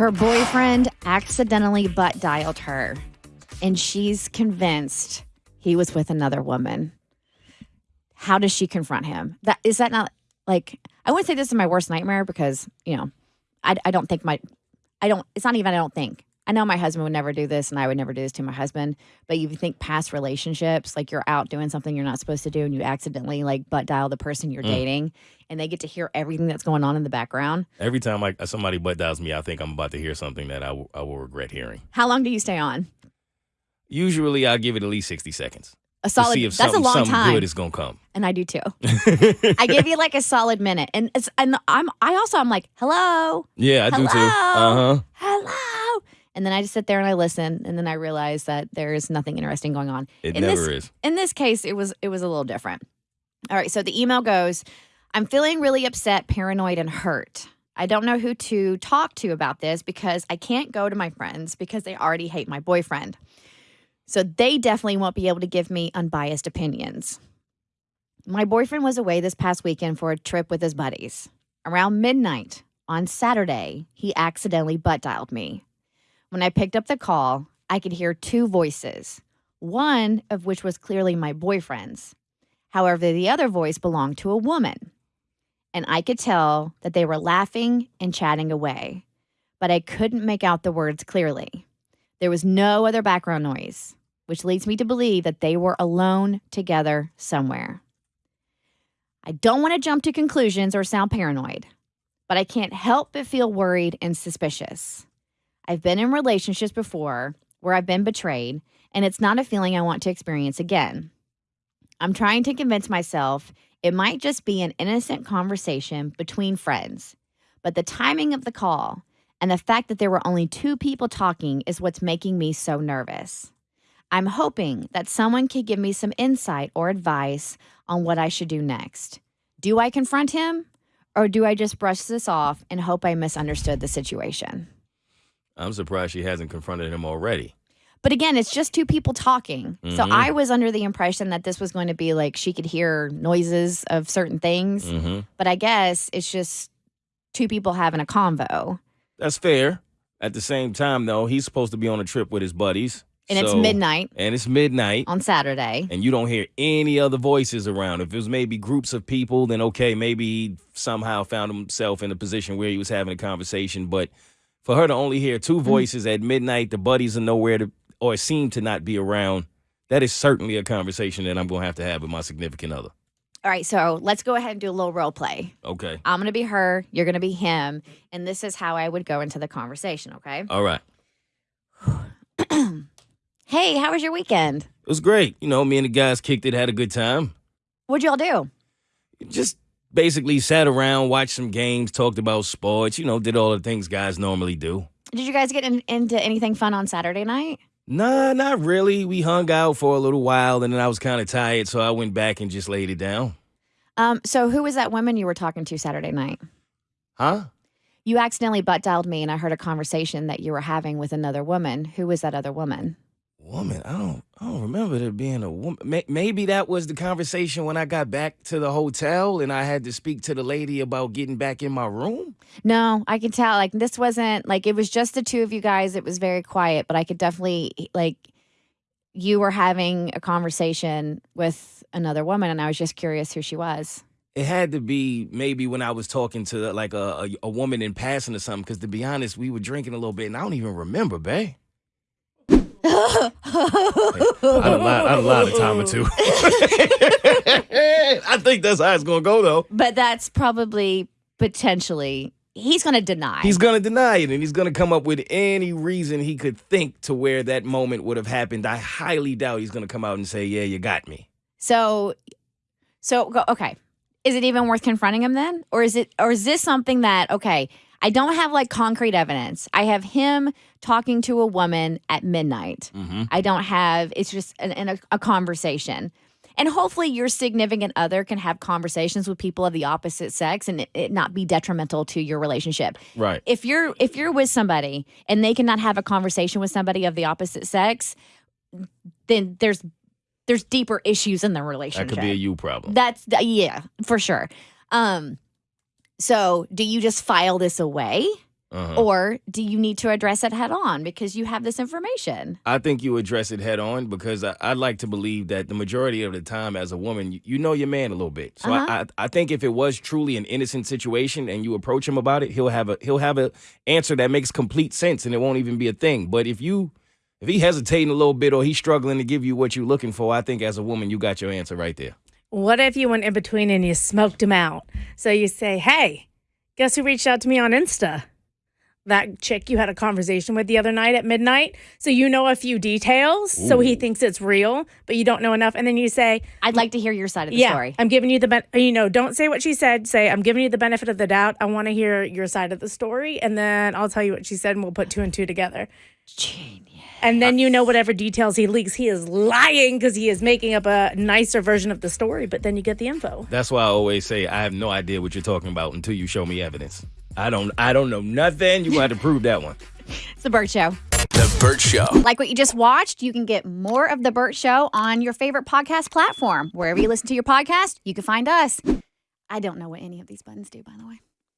Her boyfriend accidentally butt dialed her, and she's convinced he was with another woman. How does she confront him? That is that not like I wouldn't say this is my worst nightmare because you know I, I don't think my I don't it's not even I don't think I know my husband would never do this and I would never do this to my husband but you think past relationships like you're out doing something you're not supposed to do and you accidentally like butt dial the person you're Mm. dating and they get to hear everything that's going on in the background Every time like somebody butt dials me, I think I'm about to hear something that I will- I will regret hearing. how long do you stay on Usually, I give it at least 60 seconds a solid to that's a long something time good is going to come. and I do too I give you like a solid minute and it's and I'm I also I'm like hello yeah, I do too. Uh huh. hello and then I just sit there and I listen and then I realize that there is nothing interesting going on. It In never this- is. in this case it was it was a little different. All right so the email goes i'm feeling really upset paranoid and hurt. I don't know who to talk to about this because i can't go to my friends because they already hate my boyfriend. So they definitely won't be able to give me unbiased opinions. My boyfriend was away this past weekend for a trip with his buddies. Around midnight on saturday he accidentally butt dialed me when i picked up the call i could hear two voices one of which was clearly my boyfriend's. However, the other voice belonged to a woman. And I could tell that they were laughing and chatting away, but I couldn't make out the words clearly. There was no other background noise, which leads me to believe that they were alone together somewhere. I don't want to jump to conclusions or sound paranoid, but I can't help but feel worried and suspicious. I've been in relationships before where I've been betrayed, and it's not a feeling I want to experience again. I'm trying to convince myself it might just be an innocent conversation between friends, but the timing of the call and the fact that there were only two people talking is what's making me so nervous. I'm hoping that someone could give me some insight or advice on what I should do next. Do I confront him or do I just brush this off and hope I misunderstood the situation? I'm surprised she hasn't confronted him already. But again, it's just two people talking. So Mhm. I was under the impression that this was going to be like she could hear noises of certain things. hmm But I guess it's just two people having a convo. That's fair. At the same time, though, he's supposed to be on a trip with his buddies. And it's midnight And it's midnight. on Saturday. and you don't hear any other voices around. If it was maybe groups of people, then okay, maybe he somehow found himself in a position where he was having a conversation. But for her to only hear two mm-hmm. voices at midnight, the buddies are nowhere to or seem to not be around. That is certainly a conversation that I'm going to have to have with my significant other. All right, so let's go ahead and do a little role play. Okay. I'm going to be her, you're going to be him, and this is how I would go into the conversation, okay? All right. Hey, how was your weekend? It was great. You know, me and the guys kicked it, had a good time. What'd y'all do? Just basically sat around, watched some games, talked about sports, you know, did all the things guys normally do. Did you guys get in, into anything fun on Saturday night? Nah, not really. We hung out for a little while and then I was kind of tired, so I went back and just laid it down. Um, so who was that woman you were talking to Saturday night? Huh? You accidentally butt dialed me, and I heard a conversation that you were having with another woman. Who was that other woman? Woman, I don't I don't remember there being a woman. Maybe that was the conversation when I got back to the hotel and I had to speak to the lady about getting back in my room. No, I can tell. Like this wasn't like it was just the two of you guys. It was very quiet, but I could definitely like you were having a conversation with another woman, and I was just curious who she was. It had to be maybe when I was talking to like a, a, a woman in passing or something. Because to be honest, we were drinking a little bit, and I don't even remember, babe. I done lied, I done lied a time or two. I think that's how it's gonna go, though. but that's probably potentially he's going to deny. He's gonna deny it, and he's gonna come up with any reason he could think to where that moment would have happened. I highly doubt he's gonna come out and say, "Yeah, you got me." So, so go- okay, is it even worth confronting him then, or is it, or is this something that okay? I don't have like concrete evidence. I have him talking to a woman at midnight. Mm-hmm. I don't have. It's just an, an, a, a conversation, and hopefully your significant other can have conversations with people of the opposite sex and it, it not be detrimental to your relationship. Right. If you're if you're with somebody and they cannot have a conversation with somebody of the opposite sex, then there's there's deeper issues in the relationship. That could be a you problem. That's yeah, for sure. Um, so do you just file this away, Uh-huh. Or do you need to address it head on because you have this information? I think you address it head on because I, I like to believe that the majority of the time, as a woman, you, you know your man a little bit. So Uh-huh. I, I I think if it was truly an innocent situation and you approach him about it, he'll have a he'll have a answer that makes complete sense and it won't even be a thing. But if you if he hesitating a little bit or he's struggling to give you what you're looking for, I think as a woman you got your answer right there. What if you went in between and you smoked him out? So you say, hey, guess who reached out to me on Insta? That chick you had a conversation with the other night at midnight. So you know a few details. So he thinks it's real, but you don't know enough. And then you say, I'd like to hear your side of the yeah, story. I'm giving you the, ben- you know, don't say what she said. Say, I'm giving you the benefit of the doubt. I want to hear your side of the story. And then I'll tell you what she said and we'll put two and two together. Genius. And then you know whatever details he leaks, he is lying because he is making up a nicer version of the story. But then you get the info. That's why I always say I have no idea what you're talking about until you show me evidence. I don't I don't know nothing. You got to prove that one. It's the Bert Show. The Bert Show. Like what you just watched, you can get more of the Bert Show on your favorite podcast platform. Wherever you listen to your podcast, you can find us. I don't know what any of these buttons do, by the way.